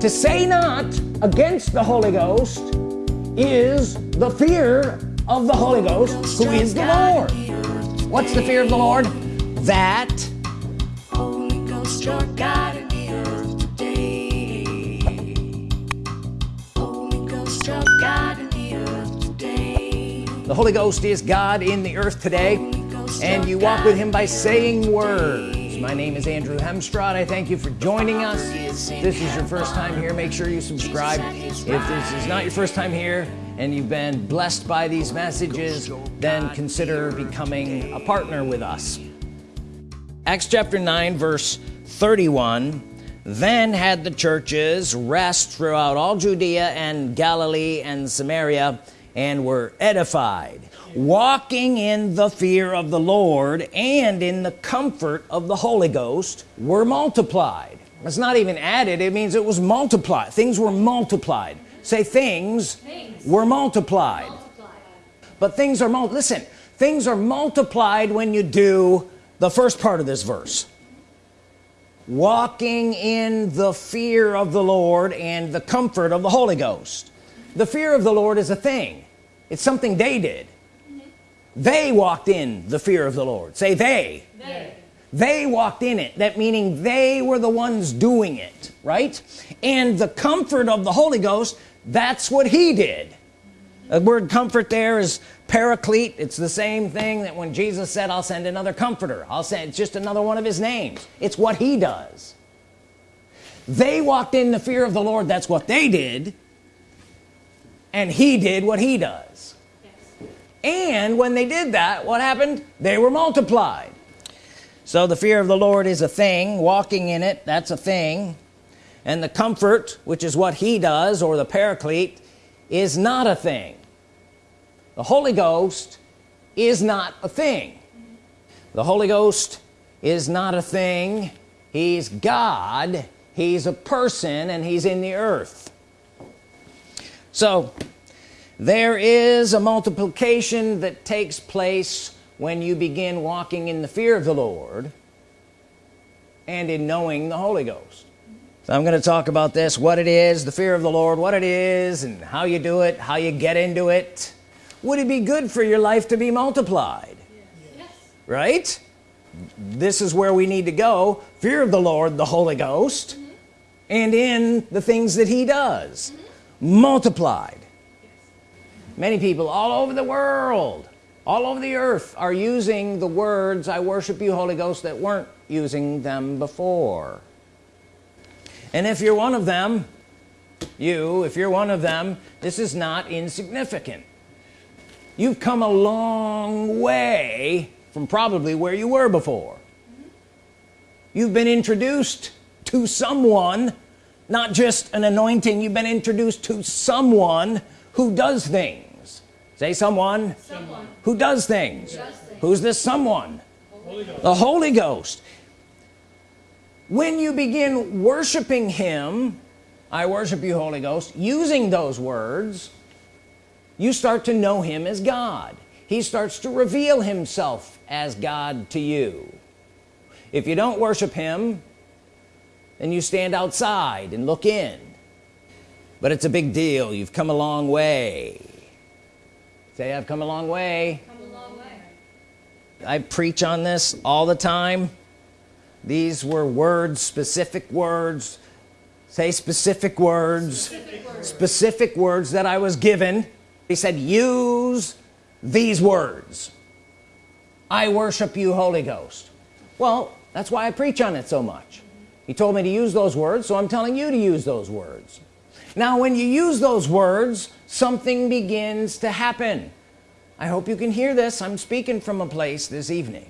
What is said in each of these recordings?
to say not against the Holy Ghost is the fear of the Holy Ghost who is the Lord. what's the fear of the Lord? That Holy Ghost your God in the earth today. Holy Ghost your God in the earth today. the Holy Ghost is God in the earth today and you walk with him by saying words my name is Andrew Hemstrad. I thank you for joining us. This is your first time here. Make sure you subscribe. If this is not your first time here and you've been blessed by these messages then consider becoming a partner with us. Acts chapter 9 verse 31 then had the churches rest throughout all Judea and Galilee and Samaria and were edified walking in the fear of the Lord and in the comfort of the Holy Ghost were multiplied. It's not even added it means it was multiplied. Things were multiplied. Say things, things. were multiplied. multiplied. But things are mul listen things are multiplied when you do the first part of this verse. Walking in the fear of the Lord and the comfort of the Holy Ghost. The fear of the Lord is a thing. It's something they did they walked in the fear of the Lord. Say they. They, they walked in it. That meaning they were the ones doing it right? And the comfort of the Holy Ghost that's what he did. The word comfort there is paraclete. It's the same thing that when Jesus said I'll send another comforter. I'll send it's just another one of his names. It's what he does. They walked in the fear of the Lord. That's what they did. And he did what he does and when they did that what happened? They were multiplied. So the fear of the Lord is a thing. Walking in it that's a thing. And the comfort which is what he does or the paraclete is not a thing. The Holy Ghost is not a thing. The Holy Ghost is not a thing. He's God. He's a person and he's in the earth. So there is a multiplication that takes place when you begin walking in the fear of the Lord and in knowing the Holy Ghost so I'm going to talk about this what it is the fear of the Lord what it is and how you do it how you get into it would it be good for your life to be multiplied yes. right this is where we need to go fear of the Lord the Holy Ghost mm -hmm. and in the things that he does mm -hmm. multiplied many people all over the world all over the earth are using the words I worship you Holy Ghost that weren't using them before. And if you're one of them you if you're one of them this is not insignificant. You've come a long way from probably where you were before. You've been introduced to someone not just an anointing you've been introduced to someone who does things say someone, someone. who does things. does things. Who's this someone? Holy the Holy Ghost. When you begin worshiping him I worship you Holy Ghost using those words you start to know him as God. He starts to reveal himself as God to you. If you don't worship him then you stand outside and look in. But it's a big deal. You've come a long way say I've come a long way, a long way. I preach on this all the time. These were words specific words. Say specific words. Specific words, specific words that I was given. He said use these words. I worship you Holy Ghost. Well that's why I preach on it so much. He told me to use those words so I'm telling you to use those words. Now when you use those words something begins to happen I hope you can hear this. I'm speaking from a place this evening.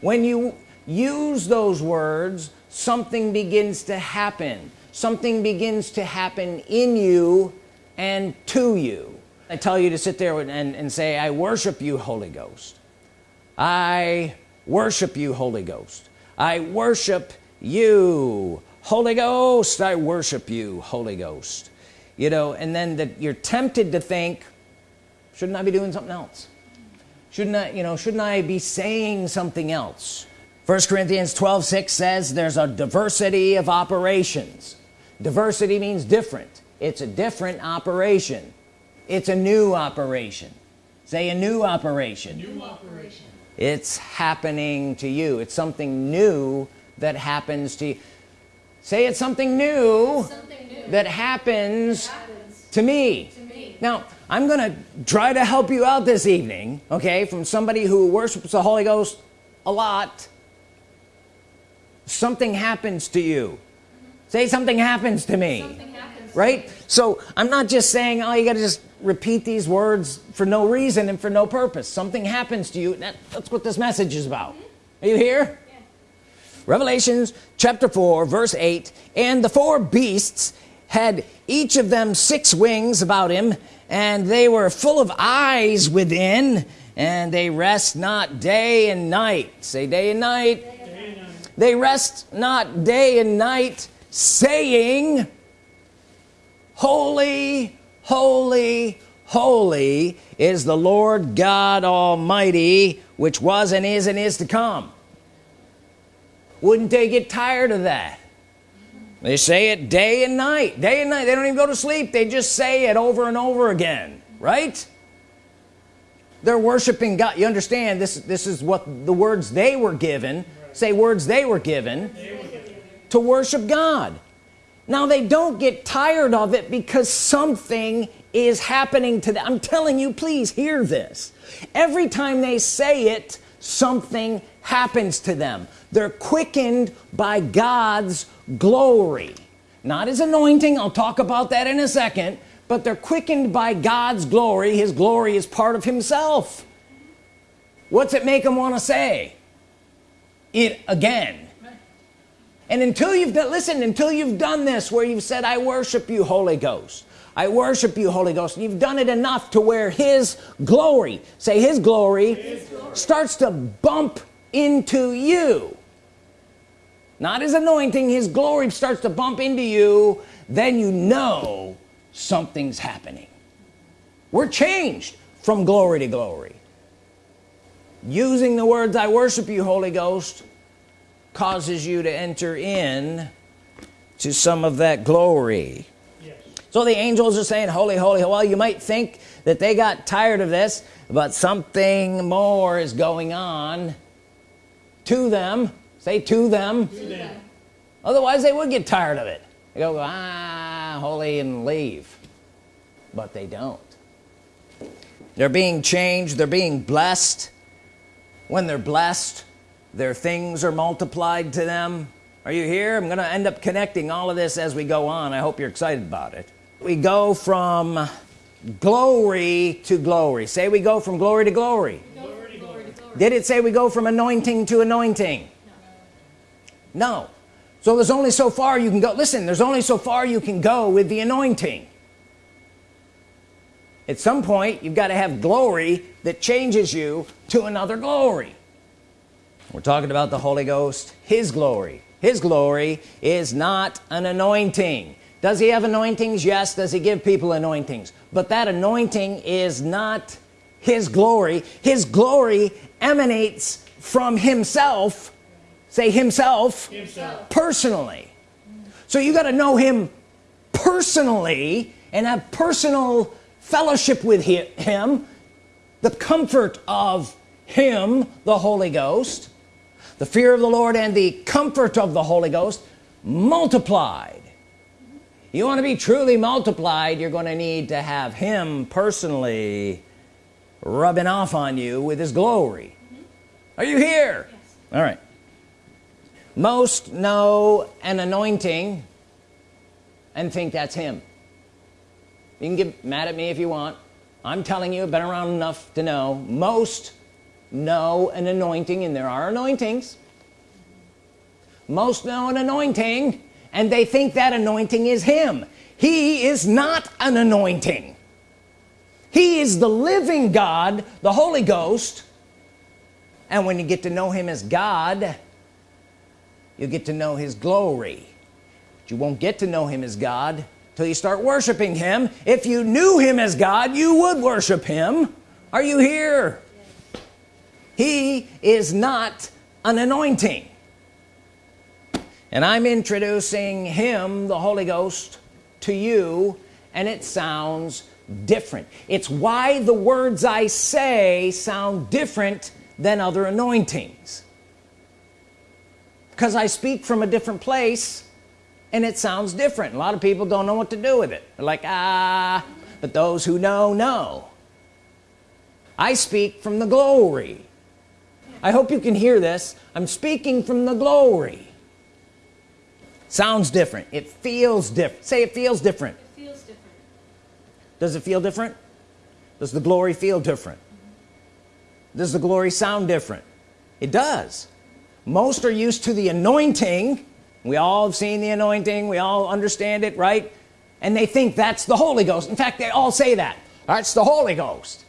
When you use those words something begins to happen. Something begins to happen in you and to you. I tell you to sit there and, and say I worship you Holy Ghost. I worship you Holy Ghost. I worship you. Holy Ghost I worship you Holy Ghost. You know and then that you're tempted to think shouldn't I be doing something else? Shouldn't I you know shouldn't I be saying something else? First Corinthians 12 6 says there's a diversity of operations. Diversity means different. It's a different operation. It's a new operation. Say a new operation, new operation. it's happening to you. It's something new that happens to you. Say it's something new, something new that happens, happens to me. to me. now I'm gonna try to help you out this evening okay from somebody who worships the Holy Ghost a lot. Something happens to you. Say something happens to me. Happens. right? So I'm not just saying oh you gotta just repeat these words for no reason and for no purpose. Something happens to you that, that's what this message is about. Are you here? Yeah. Revelations chapter 4 verse 8 and the four beasts had each of them six wings about him and they were full of eyes within and they rest not day and night. Say day and night. They rest not day and night saying holy holy holy is the Lord God Almighty which was and is and is to come. Wouldn't they get tired of that they say it day and night. Day and night they don't even go to sleep. They just say it over and over again right? They're worshiping God. You understand this this is what the words they were given say words they were given to worship God. Now they don't get tired of it because something is happening to them. I'm telling you please hear this. Every time they say it something happens to them they're quickened by God's glory. Not his anointing I'll talk about that in a second but they're quickened by God's glory. His glory is part of himself. What's it make them want to say? It again. And until you've done listen until you've done this where you've said I worship you Holy Ghost. I worship you Holy Ghost and you've done it enough to where his glory say his glory, His glory. starts to bump into you not his anointing his glory starts to bump into you then you know something's happening. We're changed from glory to glory. Using the words I worship you Holy Ghost causes you to enter in to some of that glory. Yes. so the angels are saying holy holy well you might think that they got tired of this but something more is going on to them say to them. To them. otherwise they would get tired of it. They go ah holy and leave. But they don't. They're being changed. They're being blessed. When they're blessed their things are multiplied to them. Are you here? I'm gonna end up connecting all of this as we go on. I hope you're excited about it. We go from glory to glory. Say we go from glory to glory. Go from glory to glory. did it say we go from anointing to anointing no. So there's only so far you can go. Listen there's only so far you can go with the anointing. At some point you've got to have glory that changes you to another glory. We're talking about the Holy Ghost his glory. His glory is not an anointing. Does he have anointings? Yes. Does he give people anointings? But that anointing is not his glory. His glory emanates from himself say himself Himself. personally. So you got to know him personally and have personal fellowship with him the comfort of him the Holy Ghost. The fear of the Lord and the comfort of the Holy Ghost multiplied. You want to be truly multiplied you're going to need to have him personally rubbing off on you with his glory. Are you here? Yes. all right most know an anointing and think that's him. You can get mad at me if you want. I'm telling you I've been around enough to know. Most know an anointing and there are anointings. Most know an anointing and they think that anointing is him. He is not an anointing. He is the living God the Holy Ghost. And when you get to know him as God you get to know his glory. But you won't get to know him as God till you start worshiping him. If you knew him as God you would worship him. Are you here? He is not an anointing. And I'm introducing him the Holy Ghost to you and it sounds different. It's why the words I say sound different than other anointings because I speak from a different place and it sounds different. A lot of people don't know what to do with it. They're like ah but those who know know. I speak from the glory. I hope you can hear this. I'm speaking from the glory. Sounds different. It feels different. Say it feels different. It feels different. does it feel different? Does the glory feel different? Does the glory sound different? It does most are used to the anointing. We all have seen the anointing. We all understand it right? And they think that's the Holy Ghost. In fact they all say that. That's the Holy Ghost.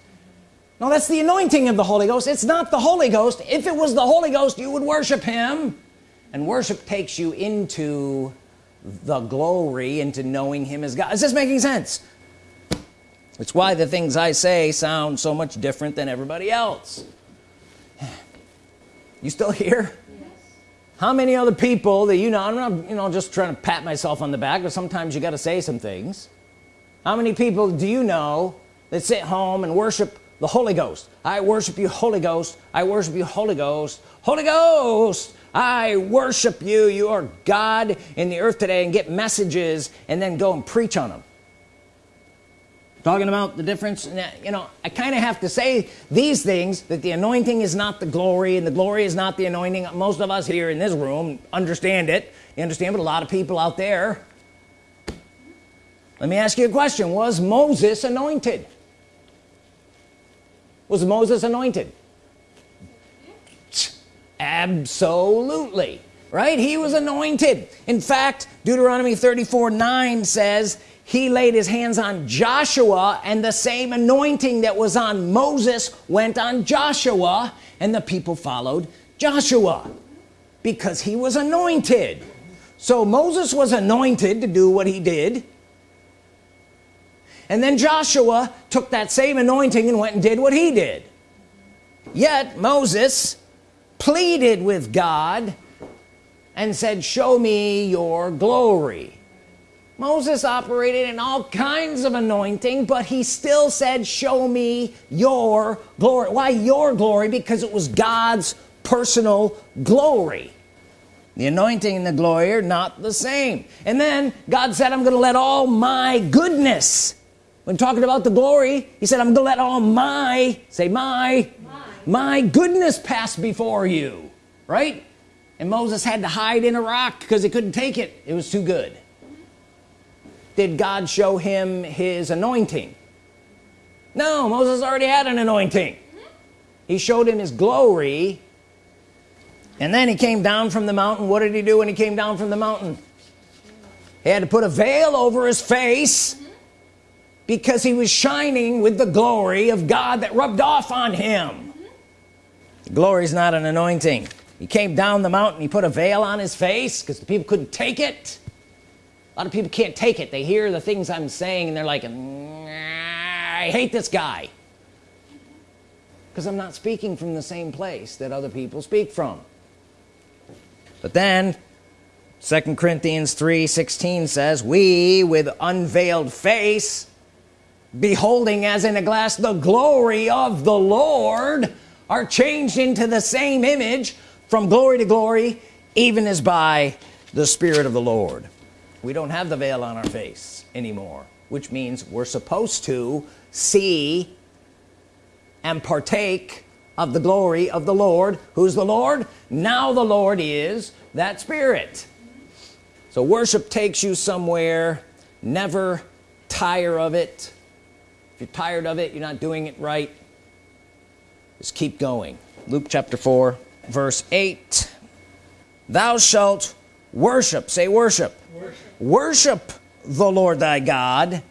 No that's the anointing of the Holy Ghost. It's not the Holy Ghost. If it was the Holy Ghost you would worship him. And worship takes you into the glory into knowing him as God. Is this making sense? It's why the things I say sound so much different than everybody else. You still here. How many other people that you know I'm not you know just trying to pat myself on the back but sometimes you got to say some things. How many people do you know that sit home and worship the Holy Ghost? I worship you Holy Ghost. I worship you Holy Ghost. Holy Ghost I worship you. You are God in the earth today and get messages and then go and preach on them talking about the difference? You know I kind of have to say these things that the anointing is not the glory and the glory is not the anointing. Most of us here in this room understand it. You understand but a lot of people out there. Let me ask you a question. Was Moses anointed? Was Moses anointed? Absolutely. Right? He was anointed. In fact Deuteronomy 34 9 says he laid his hands on Joshua and the same anointing that was on Moses went on Joshua and the people followed Joshua because he was anointed. So Moses was anointed to do what he did. And then Joshua took that same anointing and went and did what he did. Yet Moses pleaded with God and said show me your glory Moses operated in all kinds of anointing but he still said show me your glory. Why your glory? Because it was God's personal glory. The anointing and the glory are not the same. And then God said I'm gonna let all my goodness when talking about the glory he said I'm gonna let all my say my My. my goodness pass before you right? And Moses had to hide in a rock because he couldn't take it. It was too good did God show him his anointing? No Moses already had an anointing. He showed him his glory and then he came down from the mountain. What did he do when he came down from the mountain? He had to put a veil over his face because he was shining with the glory of God that rubbed off on him. Glory is not an anointing. He came down the mountain he put a veil on his face because the people couldn't take it lot of people can't take it. They hear the things I'm saying and they're like mm, I hate this guy. Because I'm not speaking from the same place that other people speak from. But then second Corinthians 3 16 says we with unveiled face beholding as in a glass the glory of the Lord are changed into the same image from glory to glory even as by the Spirit of the Lord we don't have the veil on our face anymore which means we're supposed to see and partake of the glory of the Lord. Who's the Lord? Now the Lord is that spirit. So worship takes you somewhere. Never tire of it. If you're tired of it you're not doing it right. Just keep going. Luke chapter 4 verse 8 thou shalt worship. Say worship. Worship. Worship the Lord thy God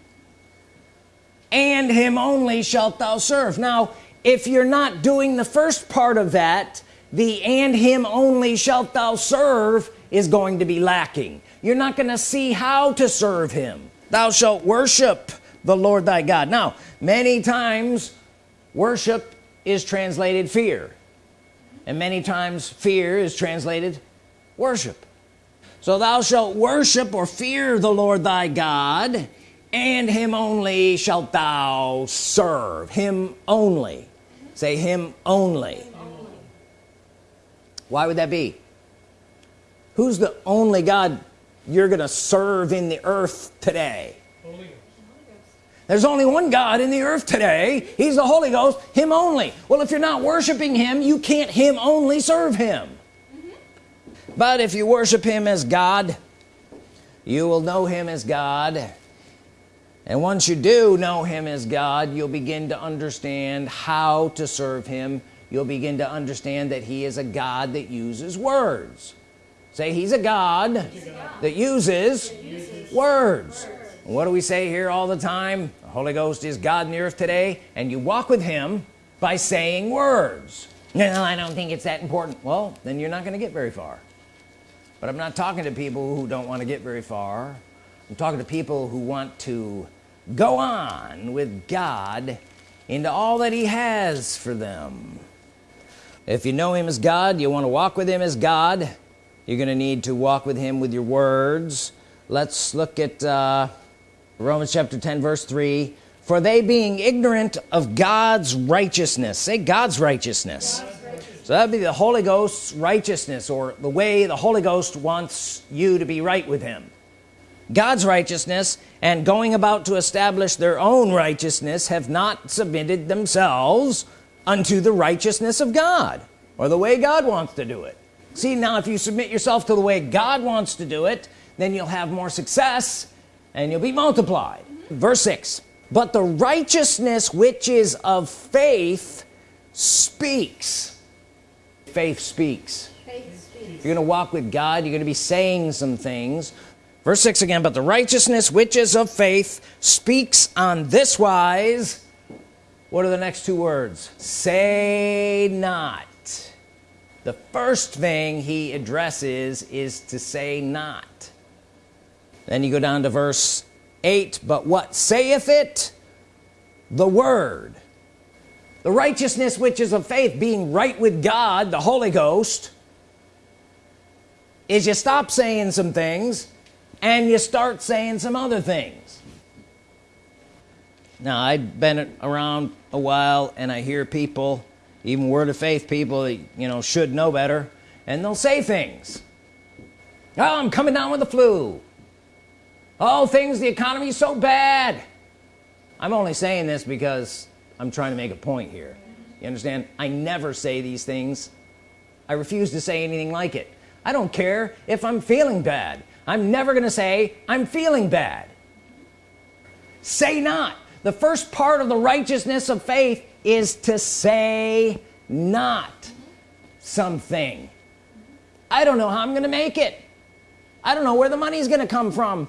and him only shalt thou serve. Now if you're not doing the first part of that the and him only shalt thou serve is going to be lacking. You're not going to see how to serve him. Thou shalt worship the Lord thy God. Now many times worship is translated fear and many times fear is translated worship so thou shalt worship or fear the Lord thy God and him only shalt thou serve. Him only. Say him only. Why would that be? Who's the only God you're gonna serve in the earth today? There's only one God in the earth today. He's the Holy Ghost him only. Well if you're not worshiping him you can't him only serve him but if you worship him as God you will know him as God. And once you do know him as God you'll begin to understand how to serve him. You'll begin to understand that he is a God that uses words. Say he's a God, he's a God. that uses, uses words. words. What do we say here all the time? The Holy Ghost is God in the earth today and you walk with him by saying words. No I don't think it's that important. Well then you're not gonna get very far but I'm not talking to people who don't want to get very far. I'm talking to people who want to go on with God into all that he has for them. If you know him as God you want to walk with him as God you're gonna need to walk with him with your words. Let's look at uh, Romans chapter 10 verse 3 for they being ignorant of God's righteousness say God's righteousness, God's righteousness. So that'd be the Holy Ghost's righteousness or the way the Holy Ghost wants you to be right with him. God's righteousness and going about to establish their own righteousness have not submitted themselves unto the righteousness of God or the way God wants to do it. See now if you submit yourself to the way God wants to do it then you'll have more success and you'll be multiplied. Verse 6 but the righteousness which is of faith speaks faith speaks, faith speaks. you're gonna walk with God you're gonna be saying some things. Verse 6 again but the righteousness which is of faith speaks on this wise. What are the next two words? Say not. The first thing he addresses is to say not. Then you go down to verse 8 but what saith it? The word the righteousness which is of faith being right with God the Holy Ghost is you stop saying some things and you start saying some other things. Now I've been around a while and I hear people even word of faith people you know should know better and they'll say things. Oh I'm coming down with the flu. Oh things the economy is so bad. I'm only saying this because I'm trying to make a point here. You understand? I never say these things. I refuse to say anything like it. I don't care if I'm feeling bad. I'm never gonna say I'm feeling bad. Say not. The first part of the righteousness of faith is to say not something. I don't know how I'm gonna make it. I don't know where the money's gonna come from.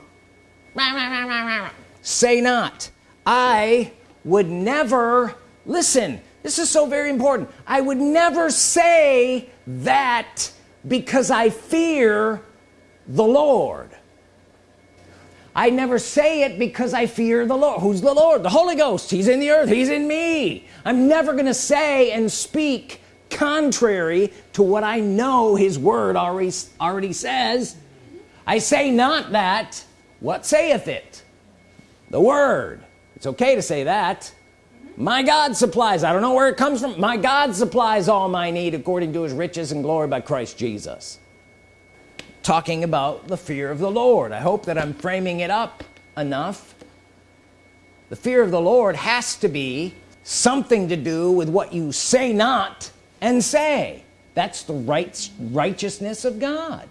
Say not. I would never listen this is so very important. I would never say that because I fear the Lord. I never say it because I fear the Lord. Who's the Lord? The Holy Ghost. He's in the earth. He's in me. I'm never gonna say and speak contrary to what I know his word already already says. I say not that. What saith it? The word it's okay to say that. My God supplies. I don't know where it comes from. My God supplies all my need according to his riches and glory by Christ Jesus. Talking about the fear of the Lord. I hope that I'm framing it up enough. The fear of the Lord has to be something to do with what you say not and say. That's the right righteousness of God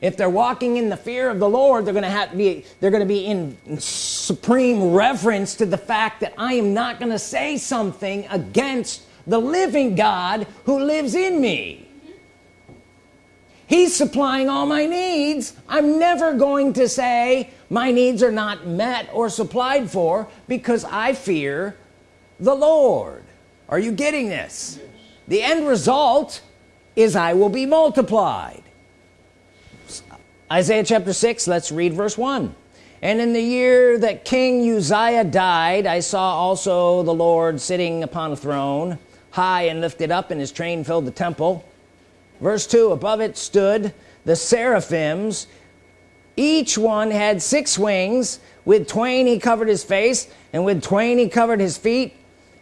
if they're walking in the fear of the Lord they're gonna have to be they're gonna be in supreme reverence to the fact that I am not gonna say something against the living God who lives in me. He's supplying all my needs. I'm never going to say my needs are not met or supplied for because I fear the Lord. Are you getting this? Yes. the end result is I will be multiplied Isaiah chapter 6 let's read verse 1 and in the year that King Uzziah died I saw also the Lord sitting upon a throne high and lifted up and his train filled the temple. Verse 2 above it stood the seraphims. Each one had six wings. With twain he covered his face and with twain he covered his feet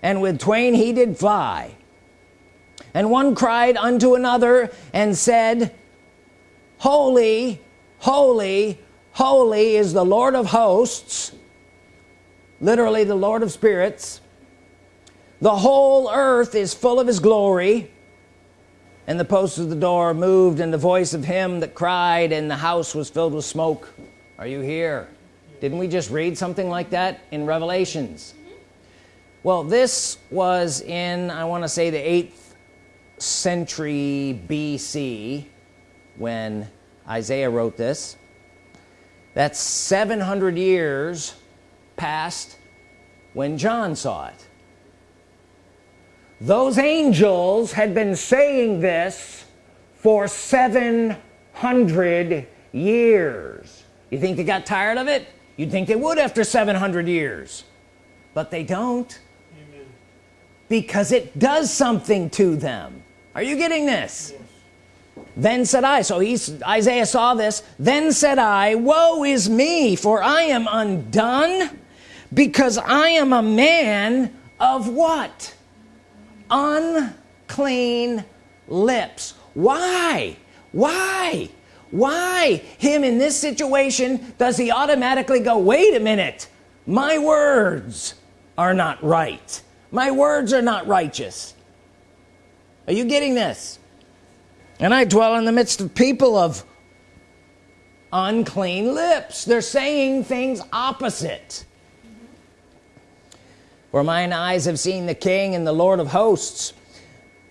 and with twain he did fly. And one cried unto another and said holy holy holy is the Lord of hosts literally the Lord of spirits. The whole earth is full of his glory. And the posts of the door moved and the voice of him that cried and the house was filled with smoke. Are you here? Didn't we just read something like that in Revelations? Mm-hmm. Well this was in I want to say the 8th century BC when Isaiah wrote this that's 700 years past when John saw it. Those angels had been saying this for 700 years. You think they got tired of it? You'd think they would after 700 years. But they don't. Amen. because it does something to them. Are you getting this? Yes. Then said I so he's Isaiah saw this then said I woe is me for I am undone because I am a man of what? Unclean lips. Why? Why? Why him in this situation does he automatically go wait a minute my words are not right. My words are not righteous. Are you getting this and I dwell in the midst of people of unclean lips. They're saying things opposite. For mine eyes have seen the king and the lord of hosts.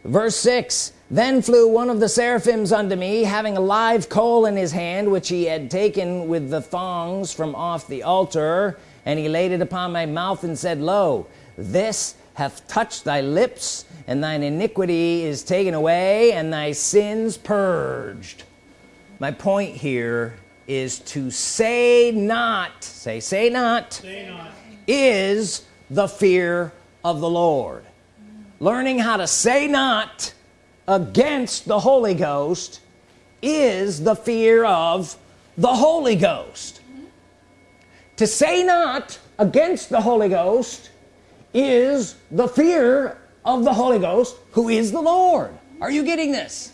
Verse 6 then flew one of the seraphims unto me having a live coal in his hand which he had taken with the thongs from off the altar. And he laid it upon my mouth and said lo this hath touched thy lips and thine iniquity is taken away and thy sins purged. My point here is to say not say say not, say not. is the fear of the Lord. Learning how to say not against the Holy Ghost is the fear of the Holy Ghost. To say not against the Holy Ghost is the fear of the Holy Ghost who is the Lord. Are you getting this?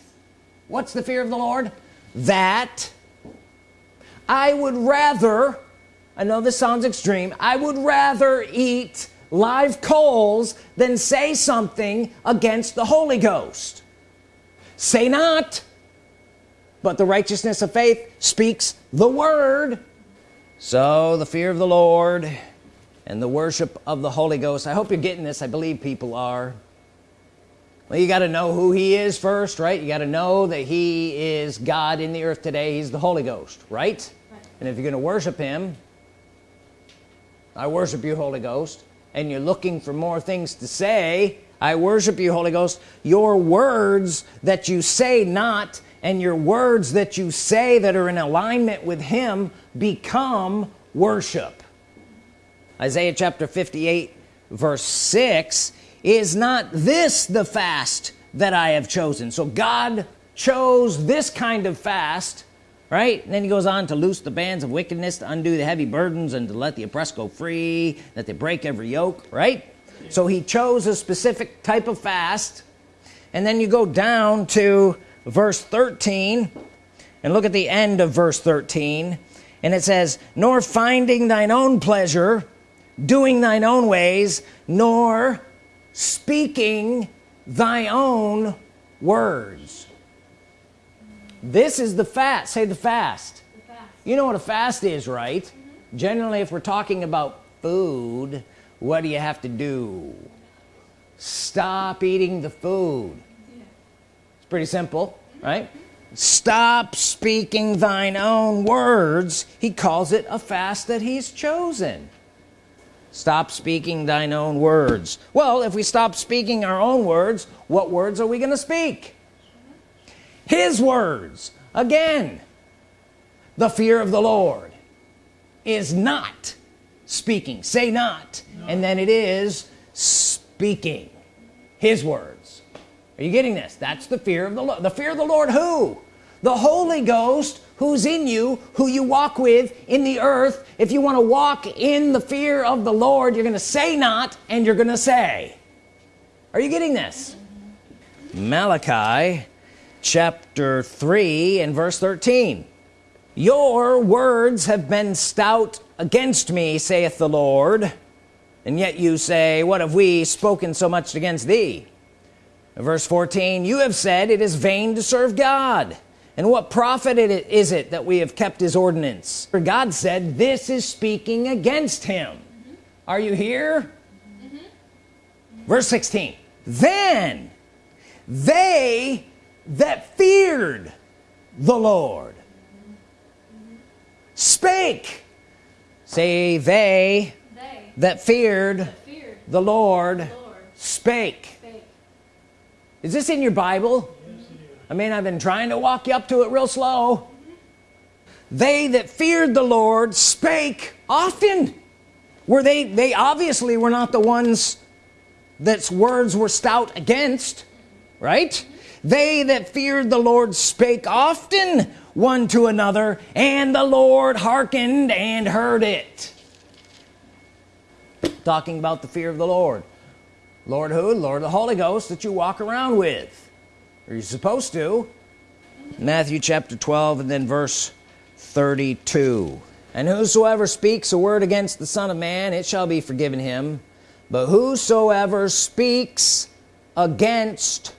What's the fear of the Lord? That I would rather I know this sounds extreme I would rather eat live coals than say something against the Holy Ghost. Say not but the righteousness of faith speaks the word. So the fear of the Lord and the worship of the Holy Ghost. I hope you're getting this. I believe people are. Well you got to know who he is first right? You got to know that he is God in the earth today. He's the Holy Ghost right, right. and if you're gonna worship him I worship you Holy Ghost. And you're looking for more things to say I worship you Holy Ghost. Your words that you say not and your words that you say that are in alignment with him become worship Isaiah chapter 58 verse 6 is not this the fast that I have chosen? So God chose this kind of fast right? And then he goes on to loose the bands of wickedness to undo the heavy burdens and to let the oppressed go free that they break every yoke right? So he chose a specific type of fast. And then you go down to verse 13 and look at the end of verse 13 and it says nor finding thine own pleasure doing thine own ways nor speaking thy own words. This is the fast say the fast, the fast. you know what a fast is right? Mm -hmm. generally if we're talking about food what do you have to do? Stop eating the food. It's pretty simple right? Stop speaking thine own words. He calls it a fast that he's chosen stop speaking thine own words. Well if we stop speaking our own words what words are we going to speak? His words. Again the fear of the Lord is not speaking. Say not. No. and then it is speaking. His words. Are you getting this? That's the fear of the Lord the fear of the Lord who the Holy Ghost who's in you who you walk with in the earth if you want to walk in the fear of the Lord you're gonna say not and you're gonna say. Are you getting this? Malachi chapter 3 and verse 13 your words have been stout against me saith the Lord and yet you say what have we spoken so much against thee? Verse 14 you have said it is vain to serve God and what profit it is it that we have kept his ordinance for God said this is speaking against him are you here mm -hmm. verse 16 then they that feared the Lord spake say they, they that, feared that feared the Lord, the Lord spake. spake. is this in your Bible I mean I've been trying to walk you up to it real slow. They that feared the Lord spake often. Were they they obviously were not the ones that's words were stout against right? They that feared the Lord spake often one to another and the Lord hearkened and heard it. Talking about the fear of the Lord. Lord who? Lord the Holy Ghost that you walk around with are you supposed to? Matthew chapter 12 and then verse 32 and whosoever speaks a word against the Son of Man it shall be forgiven him. But whosoever speaks against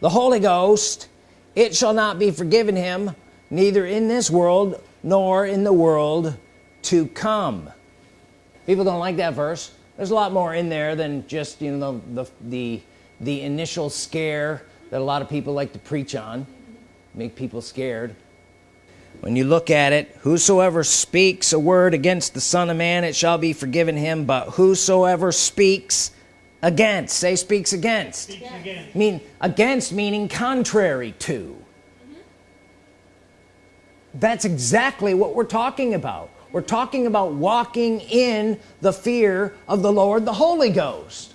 the Holy Ghost it shall not be forgiven him neither in this world nor in the world to come. People don't like that verse. There's a lot more in there than just you know the the the initial scare that a lot of people like to preach on make people scared when you look at it whosoever speaks a word against the Son of Man it shall be forgiven him but whosoever speaks against say speaks against, speaks against. mean against meaning contrary to mm -hmm. that's exactly what we're talking about we're talking about walking in the fear of the Lord the Holy Ghost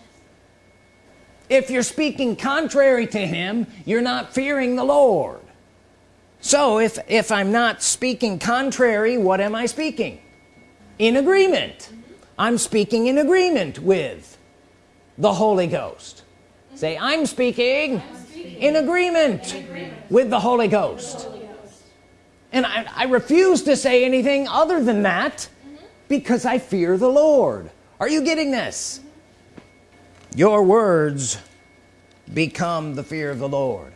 if you're speaking contrary to him you're not fearing the Lord. So if if I'm not speaking contrary what am I speaking? In agreement. I'm speaking in agreement with the Holy Ghost. Say I'm speaking, in, agreement with the Holy Ghost, and I, I, refuse to say anything other than that because I fear the Lord. Are you getting this. Your words become the fear of the Lord.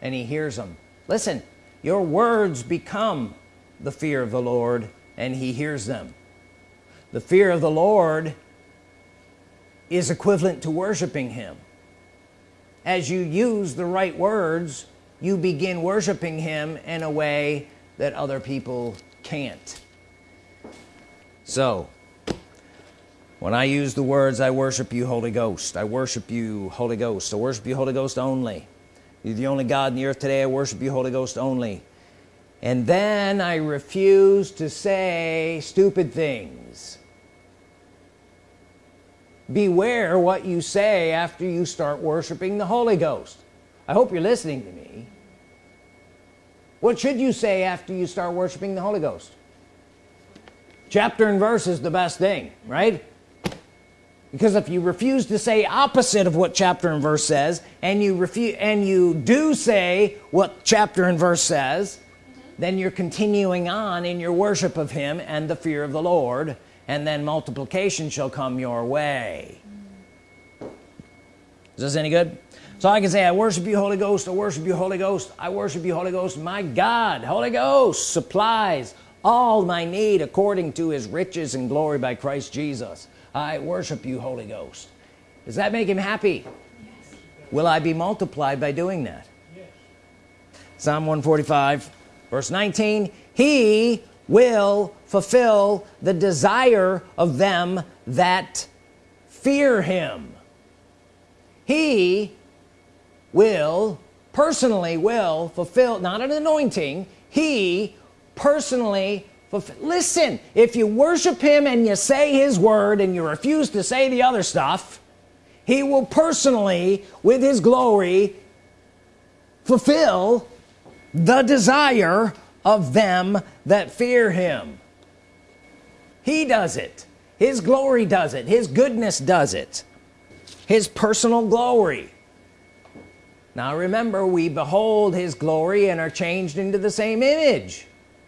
And he hears them. Listen your words become the fear of the Lord and he hears them. The fear of the Lord is equivalent to worshiping him. As you use the right words you begin worshiping him in a way that other people can't. So when I use the words I worship you Holy Ghost. I worship you Holy Ghost. I worship you Holy Ghost only. You're the only God in the earth today. I worship you Holy Ghost only. And then I refuse to say stupid things. Beware what you say after you start worshiping the Holy Ghost. I hope you're listening to me. What should you say after you start worshiping the Holy Ghost? Chapter and verse is the best thing right because if you refuse to say opposite of what chapter and verse says and you refuse and you do say what chapter and verse says then you're continuing on in your worship of him and the fear of the Lord and then multiplication shall come your way. Is this any good? So I can say I worship you Holy Ghost I worship you Holy Ghost I worship you Holy Ghost my God Holy Ghost supplies all my need according to his riches and glory by Christ Jesus I worship you Holy Ghost does that make him happy yes. will I be multiplied by doing that yes. Psalm 145 verse 19 he will fulfill the desire of them that fear him he will personally will fulfill not an anointing he personally listen if you worship him and you say his word and you refuse to say the other stuff he will personally with his glory fulfill the desire of them that fear him. He does it. His glory does it. His goodness does it. His personal glory. Now remember we behold his glory and are changed into the same image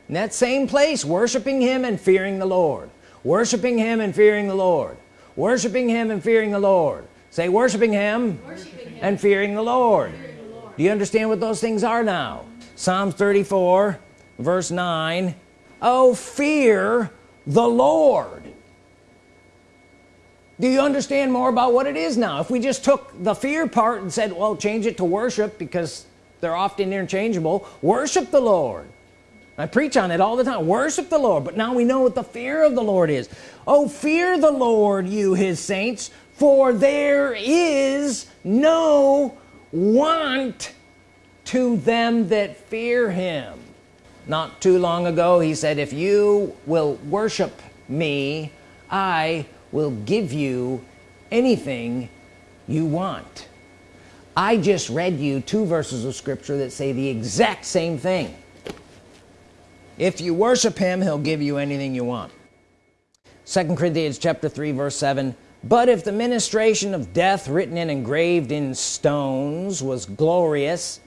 in that same place worshiping him and fearing the Lord. Worshiping him and fearing the Lord. Worshiping him and fearing the Lord. Say worshiping him, Worshiping him. and fearing the Lord. Fearing the Lord. do you understand what those things are now? Psalms 34 verse 9 oh fear the Lord. Do you understand more about what it is now? If we just took the fear part and said well change it to worship because they're often interchangeable. Worship the Lord I preach on it all the time. Worship the Lord. But now we know what the fear of the Lord is. Oh fear the Lord you his saints for there is no want to them that fear him. Not too long ago he said if you will worship me I will give you anything you want. I just read you two verses of scripture that say the exact same thing if you worship him he'll give you anything you want. Second Corinthians chapter 3 verse 7 but if the ministration of death written and engraved in stones was glorious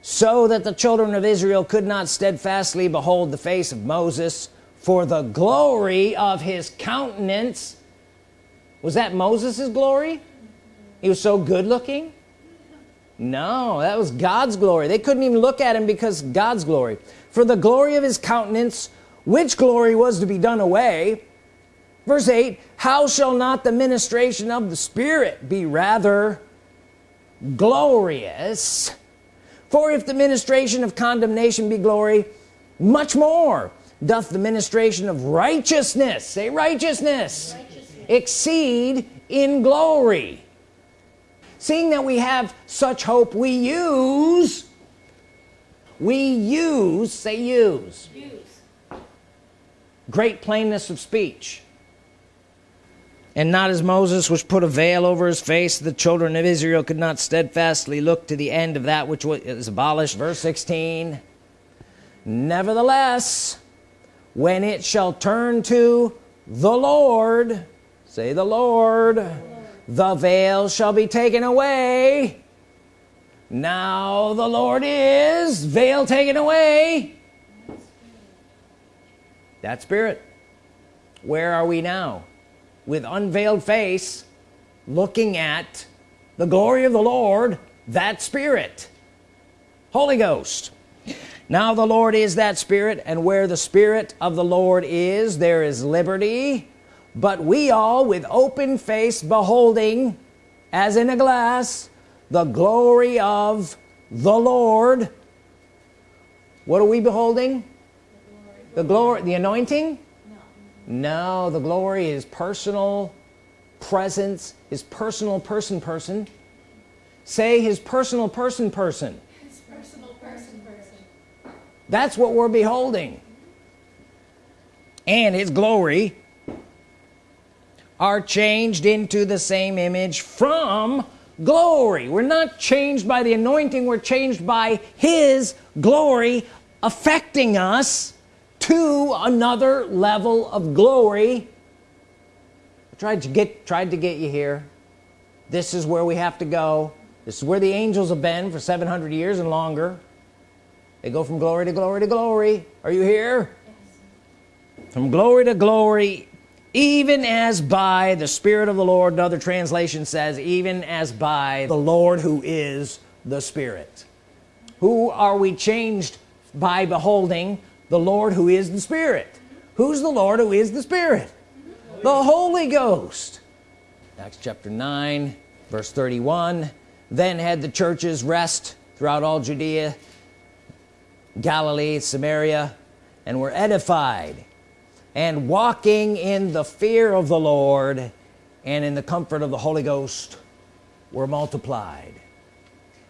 so that the children of Israel could not steadfastly behold the face of Moses for the glory of his countenance was that Moses's glory? He was so good looking? No that was God's glory. They couldn't even look at him because God's glory for the glory of his countenance which glory was to be done away? Verse 8 how shall not the ministration of the Spirit be rather glorious? For if the ministration of condemnation be glory much more doth the ministration of righteousness say righteousness, Righteousness. exceed in glory. Seeing that we have such hope we use we use say use. Use. great plainness of speech. And not as Moses which put a veil over his face the children of Israel could not steadfastly look to the end of that which was abolished. Verse 16 nevertheless when it shall turn to the Lord say the Lord the veil shall be taken away now the Lord is veil taken away. That spirit. Where are we now? With unveiled face looking at the glory of the Lord that spirit. Holy Ghost. Now the Lord is that spirit and where the spirit of the Lord is there is liberty. But we all with open face beholding as in a glass the glory of the Lord. What are we beholding? The glory the anointing? No. The glory is personal presence his personal person person. Say his personal person person. His personal person. Person. that's what we're beholding. And his glory are changed into the same image from glory. We're not changed by the anointing we're changed by his glory affecting us to another level of glory. I tried to get tried to get you here. This is where we have to go. This is where the angels have been for 700 years and longer. They go from glory to glory to glory. Are you here? From glory to glory even as by the Spirit of the Lord another translation says even as by the Lord who is the Spirit. Who are we changed by beholding? The Lord who is the Spirit. Who's the Lord who is the Spirit? The Holy Ghost. Acts chapter 9 verse 31 then had the churches rest throughout all Judea Galilee Samaria and were edified and walking in the fear of the Lord and in the comfort of the Holy Ghost were multiplied.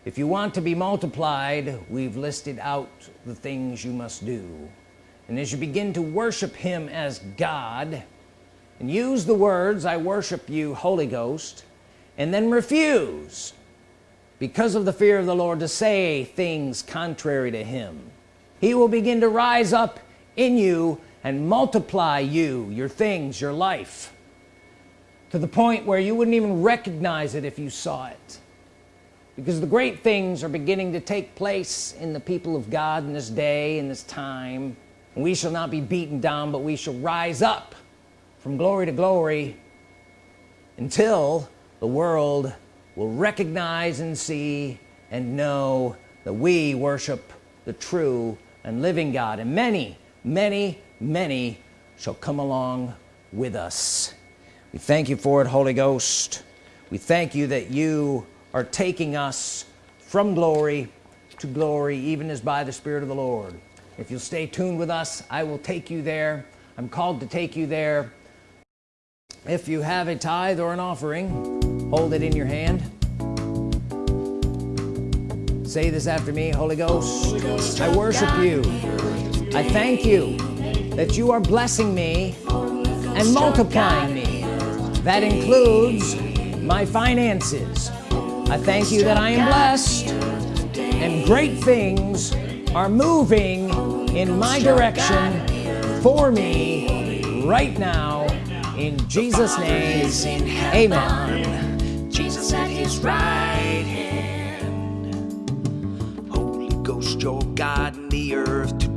If you want to be multiplied we've listed out the things you must do. And as you begin to worship him as God and use the words I worship you Holy Ghost and then refuse because of the fear of the Lord to say things contrary to him he will begin to rise up in you and multiply you your things your life to the point where you wouldn't even recognize it if you saw it. Because the great things are beginning to take place in the people of God in this day in this time. We shall not be beaten down but we shall rise up from glory to glory until the world will recognize and see and know that we worship the true and living God. And many many many shall come along with us. We thank you for it Holy Ghost. We thank you that you are taking us from glory to glory even as by the Spirit of the Lord. If you'll stay tuned with us I will take you there. I'm called to take you there. If you have a tithe or an offering hold it in your hand. Say this after me Holy Ghost, Holy Ghost I worship you I thank you that you are blessing me and multiplying me. That includes my finances. I thank you that I am blessed and great things are moving in my direction for me right now in Jesus name. amen. Jesus at his right hand. Holy Ghost your God in the earth